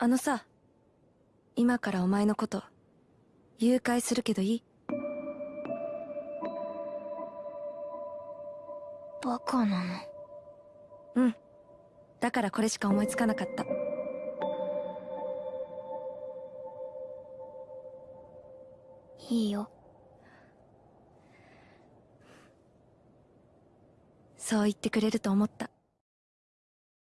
あのさ今からお前のこと誘拐するけどいい？バカなの？うん。だからこれしか思いつかなかった。いいよ。そう言ってくれると思った。